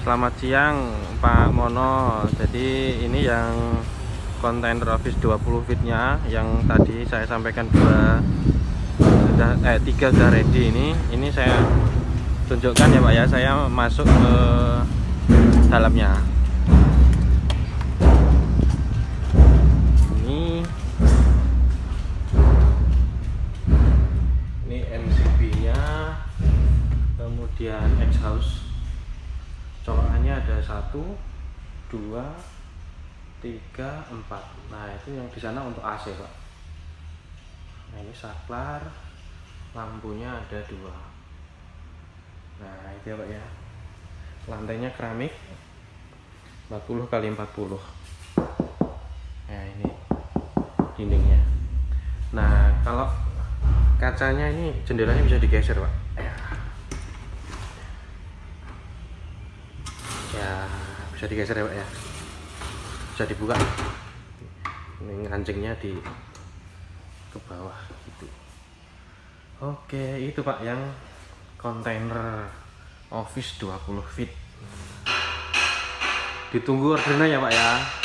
Selamat siang Pak Mono. Jadi ini yang kontainer office 20 feetnya Yang tadi saya sampaikan dua sudah, eh, tiga sudah ready ini. Ini saya tunjukkan ya Pak ya. Saya masuk ke dalamnya. Ini. Ini MCB nya Kemudian exhaust colokannya ada satu dua tiga empat. Nah itu yang di sana untuk AC pak. Nah ini saklar lampunya ada dua. Nah itu ya pak ya. Lantainya keramik 40 kali 40 nah ini dindingnya. Nah kalau kacanya ini jendelanya bisa digeser pak ya bisa digeser ya pak ya. Bisa dibuka. Ini ngancingnya di ke bawah gitu. Oke itu pak yang kontainer office 20 feet. Ditunggu ordernya ya pak ya